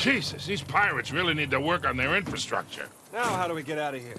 Jesus, these pirates really need to work on their infrastructure. Now how do we get out of here?